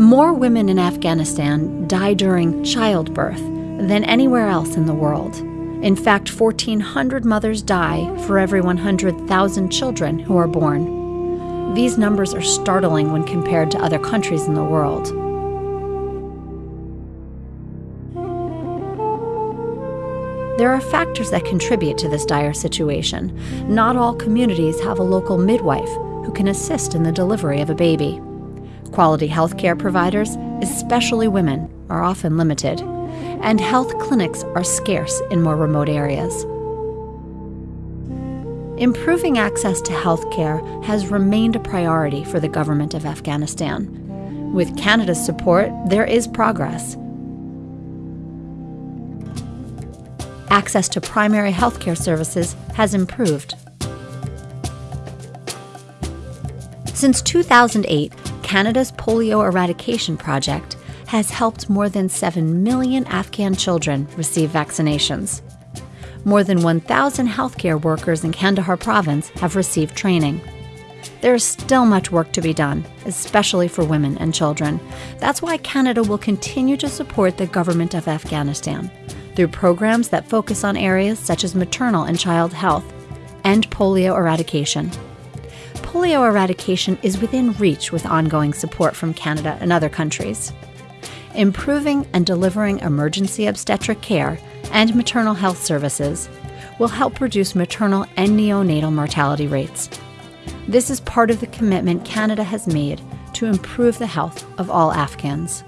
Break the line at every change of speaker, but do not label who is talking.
More women in Afghanistan die during childbirth than anywhere else in the world. In fact, 1,400 mothers die for every 100,000 children who are born. These numbers are startling when compared to other countries in the world. There are factors that contribute to this dire situation. Not all communities have a local midwife who can assist in the delivery of a baby. Quality healthcare providers, especially women, are often limited, and health clinics are scarce in more remote areas. Improving access to healthcare has remained a priority for the government of Afghanistan. With Canada's support, there is progress. Access to primary healthcare services has improved. Since 2008, Canada's polio eradication project has helped more than 7 million Afghan children receive vaccinations. More than 1,000 healthcare workers in Kandahar province have received training. There is still much work to be done, especially for women and children. That's why Canada will continue to support the government of Afghanistan through programs that focus on areas such as maternal and child health and polio eradication. Polio eradication is within reach with ongoing support from Canada and other countries. Improving and delivering emergency obstetric care and maternal health services will help reduce maternal and neonatal mortality rates. This is part of the commitment Canada has made to improve the health of all Afghans.